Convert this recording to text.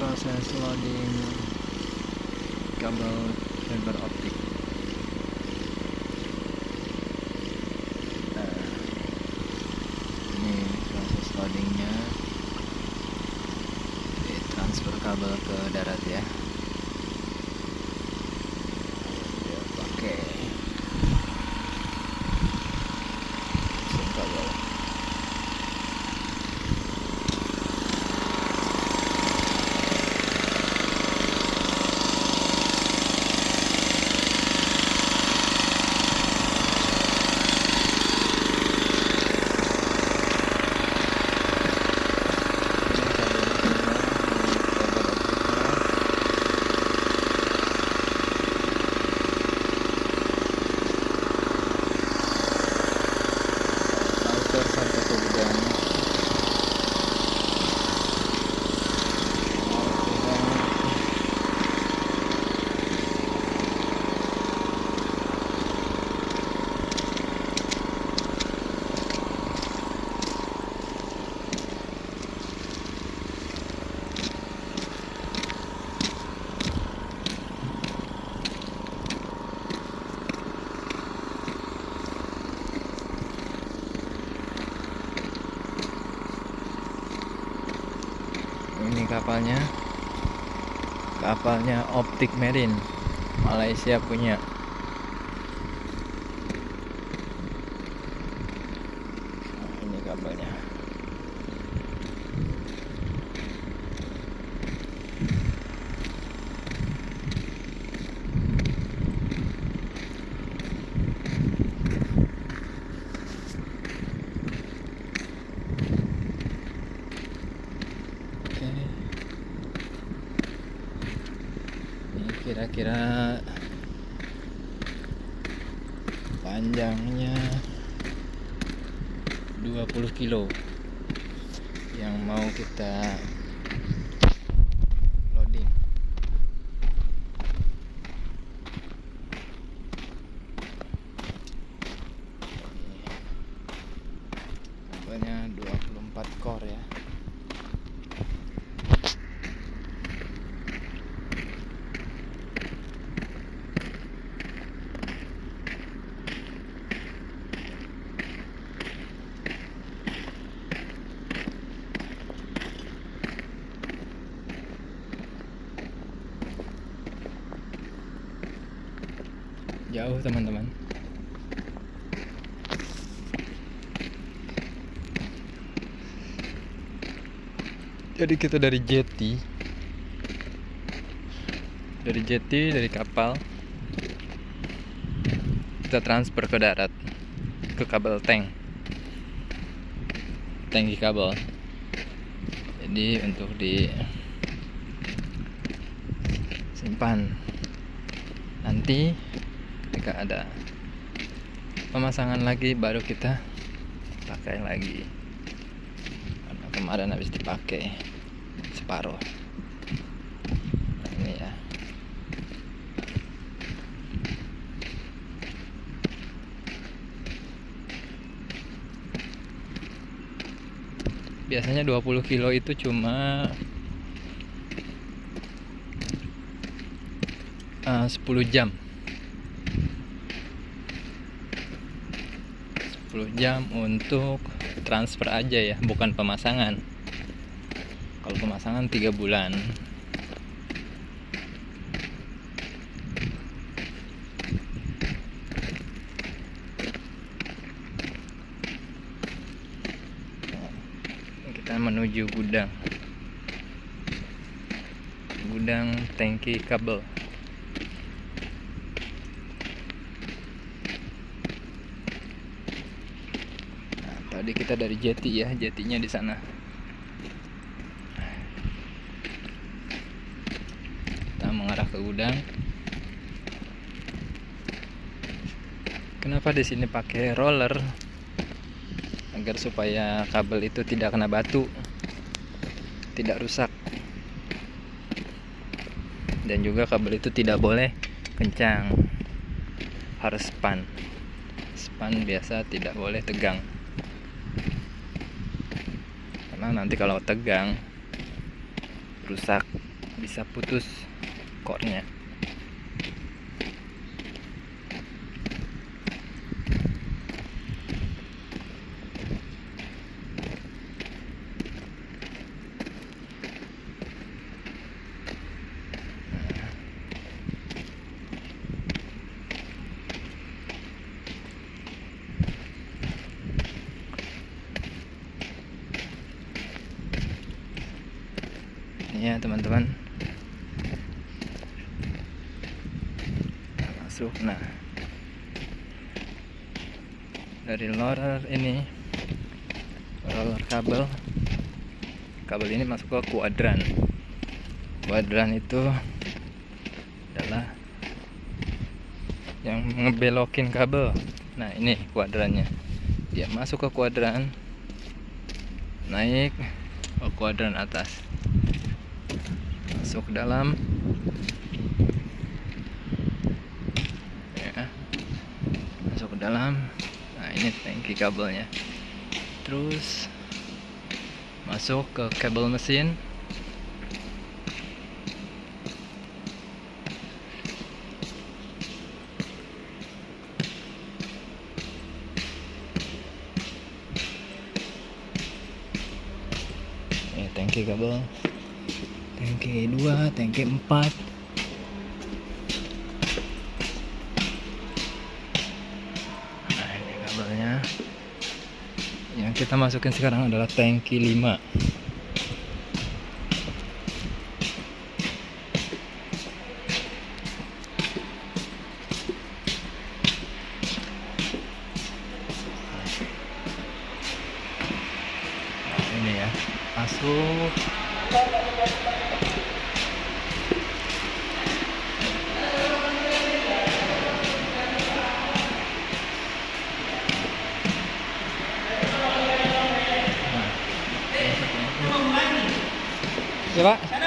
proses loading kabel fiber optik. Nah, ini proses loadingnya. Transfer kabel ke darat ya dia pakai kabel router sampai ke gudang ini kapalnya. Kapalnya Optik Marine. Malaysia punya. Nah, ini kapalnya Oke. Ini kira-kira panjangnya 20 kilo yang mau kita loading. Kabelnya 24 core ya. Jauh teman-teman. Jadi kita dari jeti dari jeti dari kapal kita transfer ke darat ke kabel tank. Tangki kabel. Jadi untuk di simpan. Nanti ketika ada pemasangan lagi baru kita pakai lagi. Karena kemarin habis dipakai separuh. Nah, ini ya. Biasanya 20 kilo itu cuma uh, 10 jam 10 jam untuk transfer aja ya bukan pemasangan. Kalau pemasangan 3 bulan. Kita menuju gudang. Gudang tangki kabel Nah, tadi kita dari jeti ya, jetinya di sana. Kita mengarah ke gudang. Kenapa di sini pakai roller? Agar supaya kabel itu tidak kena batu, tidak rusak. Dan juga kabel itu tidak boleh kencang. Harus span. Span biasa tidak boleh tegang karena nanti kalau tegang rusak bisa putus core-nya ini ya teman-teman. Masuk nah. Dari roller ini roller kabel. Kabel ini masuk ke kuadran. Kuadran itu adalah yang ngebelokin kabel. Nah ini kuadrannya. Dia masuk ke kuadran naik ke kuadran atas masuk ke dalam. Ya. Masuk ke dalam. Nah ini tangki kabelnya. Terus masuk ke kabel mesin. Ini tangki kabel tangki 2 tangki 4 nah ini kabelnya yang kita masukin sekarang adalah tangki 5 Nah, ini ya masuk Ya Pak.